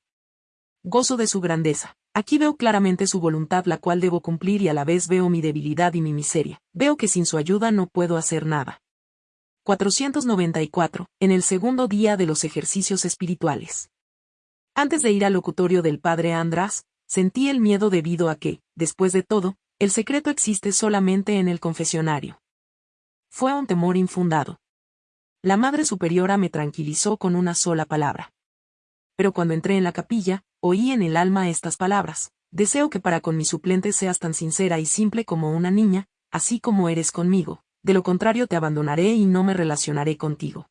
Gozo de su grandeza. Aquí veo claramente su voluntad la cual debo cumplir y a la vez veo mi debilidad y mi miseria. Veo que sin su ayuda no puedo hacer nada. 494, en el segundo día de los ejercicios espirituales. Antes de ir al locutorio del padre András, sentí el miedo debido a que, después de todo, el secreto existe solamente en el confesionario. Fue un temor infundado. La Madre Superiora me tranquilizó con una sola palabra. Pero cuando entré en la capilla, oí en el alma estas palabras. Deseo que para con mi suplente seas tan sincera y simple como una niña, así como eres conmigo de lo contrario te abandonaré y no me relacionaré contigo.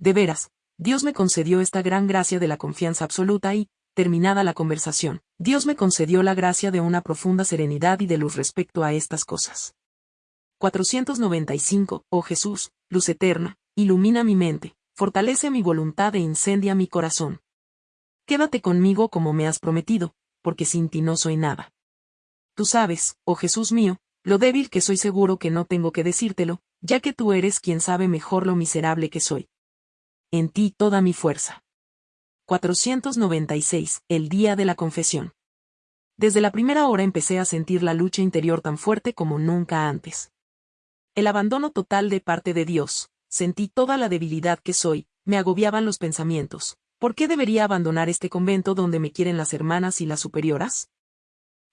De veras, Dios me concedió esta gran gracia de la confianza absoluta y, terminada la conversación, Dios me concedió la gracia de una profunda serenidad y de luz respecto a estas cosas. 495, oh Jesús, luz eterna, ilumina mi mente, fortalece mi voluntad e incendia mi corazón. Quédate conmigo como me has prometido, porque sin ti no soy nada. Tú sabes, oh Jesús mío, lo débil que soy seguro que no tengo que decírtelo, ya que tú eres quien sabe mejor lo miserable que soy. En ti toda mi fuerza. 496. El día de la confesión. Desde la primera hora empecé a sentir la lucha interior tan fuerte como nunca antes. El abandono total de parte de Dios, sentí toda la debilidad que soy, me agobiaban los pensamientos. ¿Por qué debería abandonar este convento donde me quieren las hermanas y las superioras?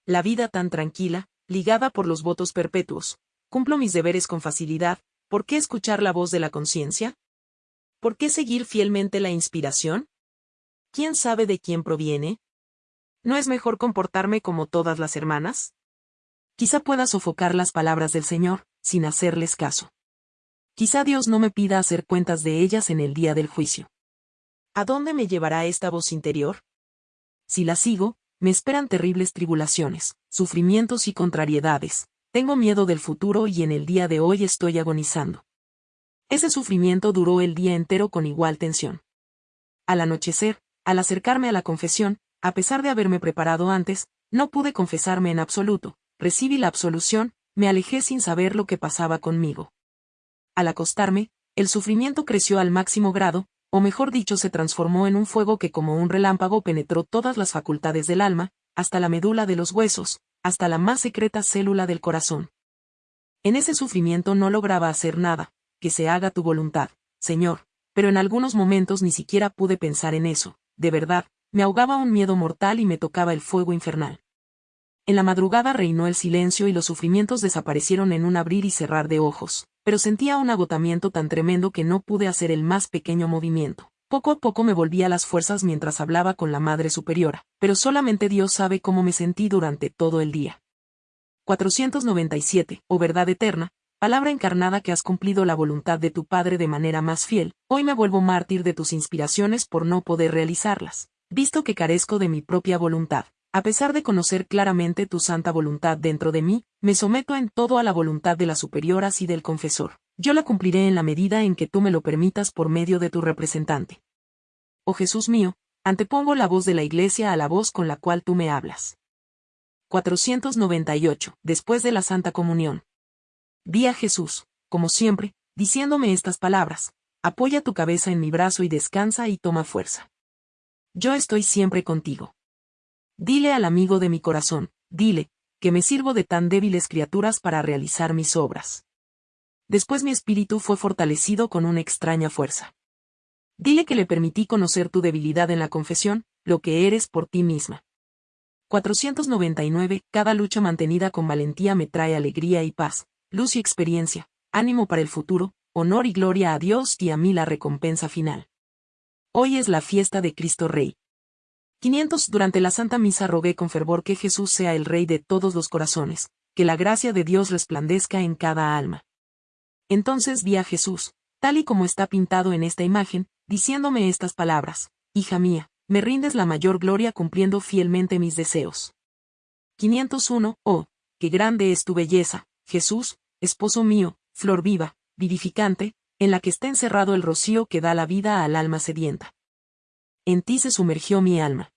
La vida tan tranquila, ligada por los votos perpetuos. Cumplo mis deberes con facilidad, ¿por qué escuchar la voz de la conciencia? ¿Por qué seguir fielmente la inspiración? ¿Quién sabe de quién proviene? ¿No es mejor comportarme como todas las hermanas? Quizá pueda sofocar las palabras del Señor, sin hacerles caso. Quizá Dios no me pida hacer cuentas de ellas en el día del juicio. ¿A dónde me llevará esta voz interior? Si la sigo, me esperan terribles tribulaciones, sufrimientos y contrariedades. Tengo miedo del futuro y en el día de hoy estoy agonizando. Ese sufrimiento duró el día entero con igual tensión. Al anochecer, al acercarme a la confesión, a pesar de haberme preparado antes, no pude confesarme en absoluto, recibí la absolución, me alejé sin saber lo que pasaba conmigo. Al acostarme, el sufrimiento creció al máximo grado, o mejor dicho se transformó en un fuego que como un relámpago penetró todas las facultades del alma, hasta la médula de los huesos, hasta la más secreta célula del corazón. En ese sufrimiento no lograba hacer nada, que se haga tu voluntad, Señor, pero en algunos momentos ni siquiera pude pensar en eso, de verdad, me ahogaba un miedo mortal y me tocaba el fuego infernal. En la madrugada reinó el silencio y los sufrimientos desaparecieron en un abrir y cerrar de ojos, pero sentía un agotamiento tan tremendo que no pude hacer el más pequeño movimiento. Poco a poco me volvía las fuerzas mientras hablaba con la Madre Superiora, pero solamente Dios sabe cómo me sentí durante todo el día. 497, oh verdad eterna, palabra encarnada que has cumplido la voluntad de tu Padre de manera más fiel, hoy me vuelvo mártir de tus inspiraciones por no poder realizarlas, visto que carezco de mi propia voluntad. A pesar de conocer claramente tu santa voluntad dentro de mí, me someto en todo a la voluntad de las superioras y del confesor. Yo la cumpliré en la medida en que tú me lo permitas por medio de tu representante. Oh Jesús mío, antepongo la voz de la Iglesia a la voz con la cual tú me hablas. 498. Después de la Santa Comunión. Vi a Jesús, como siempre, diciéndome estas palabras. Apoya tu cabeza en mi brazo y descansa y toma fuerza. Yo estoy siempre contigo. Dile al amigo de mi corazón, dile, que me sirvo de tan débiles criaturas para realizar mis obras. Después mi espíritu fue fortalecido con una extraña fuerza. Dile que le permití conocer tu debilidad en la confesión, lo que eres por ti misma. 499. Cada lucha mantenida con valentía me trae alegría y paz, luz y experiencia, ánimo para el futuro, honor y gloria a Dios y a mí la recompensa final. Hoy es la fiesta de Cristo Rey. 500 Durante la Santa Misa rogué con fervor que Jesús sea el Rey de todos los corazones, que la gracia de Dios resplandezca en cada alma. Entonces vi a Jesús, tal y como está pintado en esta imagen, diciéndome estas palabras, Hija mía, me rindes la mayor gloria cumpliendo fielmente mis deseos. 501 Oh, qué grande es tu belleza, Jesús, esposo mío, flor viva, vivificante, en la que está encerrado el rocío que da la vida al alma sedienta. En ti se sumergió mi alma.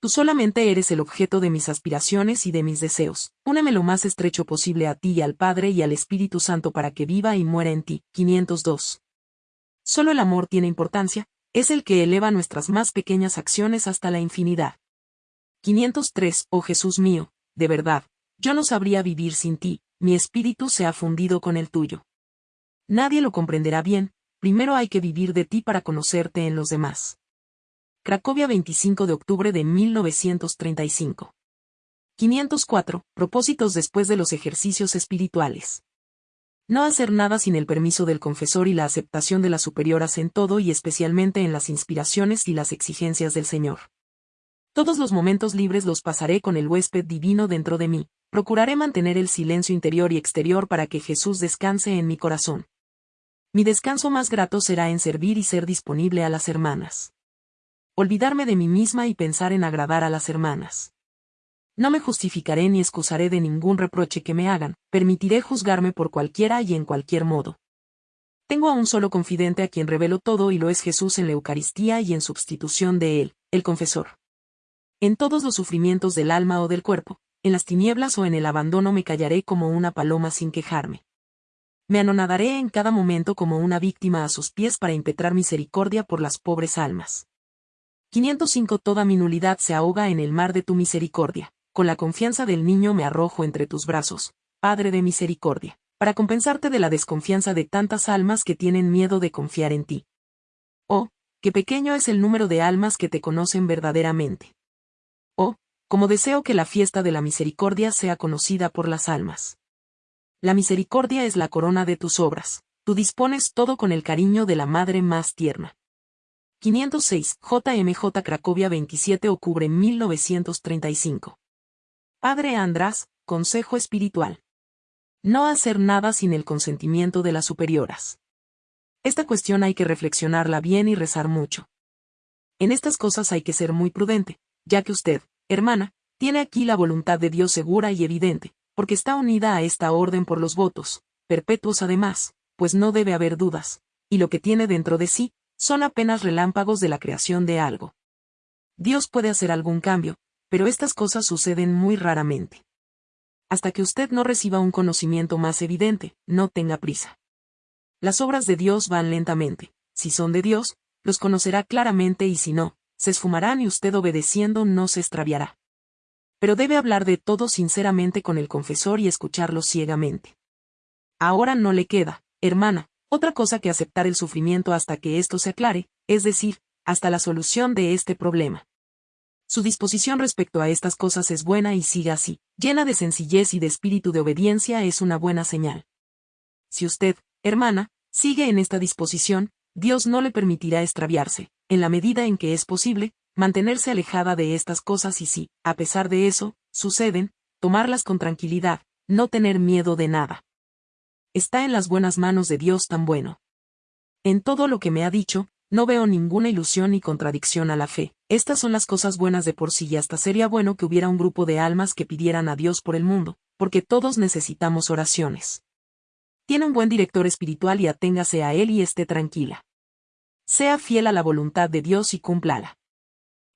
Tú solamente eres el objeto de mis aspiraciones y de mis deseos. Úneme lo más estrecho posible a ti y al Padre y al Espíritu Santo para que viva y muera en ti. 502. Solo el amor tiene importancia, es el que eleva nuestras más pequeñas acciones hasta la infinidad. 503. Oh Jesús mío, de verdad, yo no sabría vivir sin ti, mi espíritu se ha fundido con el tuyo. Nadie lo comprenderá bien, primero hay que vivir de ti para conocerte en los demás. Cracovia 25 de octubre de 1935. 504. Propósitos después de los ejercicios espirituales. No hacer nada sin el permiso del confesor y la aceptación de las superioras en todo y especialmente en las inspiraciones y las exigencias del Señor. Todos los momentos libres los pasaré con el huésped divino dentro de mí, procuraré mantener el silencio interior y exterior para que Jesús descanse en mi corazón. Mi descanso más grato será en servir y ser disponible a las hermanas olvidarme de mí misma y pensar en agradar a las hermanas. No me justificaré ni excusaré de ningún reproche que me hagan, permitiré juzgarme por cualquiera y en cualquier modo. Tengo a un solo confidente a quien revelo todo y lo es Jesús en la Eucaristía y en sustitución de él, el confesor. En todos los sufrimientos del alma o del cuerpo, en las tinieblas o en el abandono me callaré como una paloma sin quejarme. Me anonadaré en cada momento como una víctima a sus pies para impetrar misericordia por las pobres almas. 505 Toda mi nulidad se ahoga en el mar de tu misericordia. Con la confianza del niño me arrojo entre tus brazos, Padre de misericordia, para compensarte de la desconfianza de tantas almas que tienen miedo de confiar en ti. Oh, qué pequeño es el número de almas que te conocen verdaderamente. Oh, como deseo que la fiesta de la misericordia sea conocida por las almas. La misericordia es la corona de tus obras, tú dispones todo con el cariño de la madre más tierna. 506, JMJ Cracovia 27 octubre 1935. Padre András, Consejo Espiritual. No hacer nada sin el consentimiento de las superioras. Esta cuestión hay que reflexionarla bien y rezar mucho. En estas cosas hay que ser muy prudente, ya que usted, hermana, tiene aquí la voluntad de Dios segura y evidente, porque está unida a esta orden por los votos, perpetuos además, pues no debe haber dudas, y lo que tiene dentro de sí, son apenas relámpagos de la creación de algo. Dios puede hacer algún cambio, pero estas cosas suceden muy raramente. Hasta que usted no reciba un conocimiento más evidente, no tenga prisa. Las obras de Dios van lentamente, si son de Dios, los conocerá claramente y si no, se esfumarán y usted obedeciendo no se extraviará. Pero debe hablar de todo sinceramente con el confesor y escucharlo ciegamente. Ahora no le queda, hermana, otra cosa que aceptar el sufrimiento hasta que esto se aclare, es decir, hasta la solución de este problema. Su disposición respecto a estas cosas es buena y siga así, llena de sencillez y de espíritu de obediencia es una buena señal. Si usted, hermana, sigue en esta disposición, Dios no le permitirá extraviarse, en la medida en que es posible, mantenerse alejada de estas cosas y si, a pesar de eso, suceden, tomarlas con tranquilidad, no tener miedo de nada. Está en las buenas manos de Dios tan bueno. En todo lo que me ha dicho, no veo ninguna ilusión ni contradicción a la fe. Estas son las cosas buenas de por sí y hasta sería bueno que hubiera un grupo de almas que pidieran a Dios por el mundo, porque todos necesitamos oraciones. Tiene un buen director espiritual y aténgase a él y esté tranquila. Sea fiel a la voluntad de Dios y cúmplala.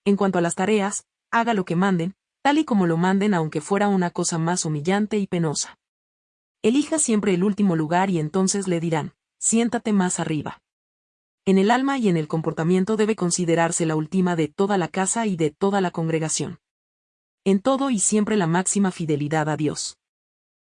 En cuanto a las tareas, haga lo que manden, tal y como lo manden aunque fuera una cosa más humillante y penosa. Elija siempre el último lugar y entonces le dirán, siéntate más arriba. En el alma y en el comportamiento debe considerarse la última de toda la casa y de toda la congregación. En todo y siempre la máxima fidelidad a Dios.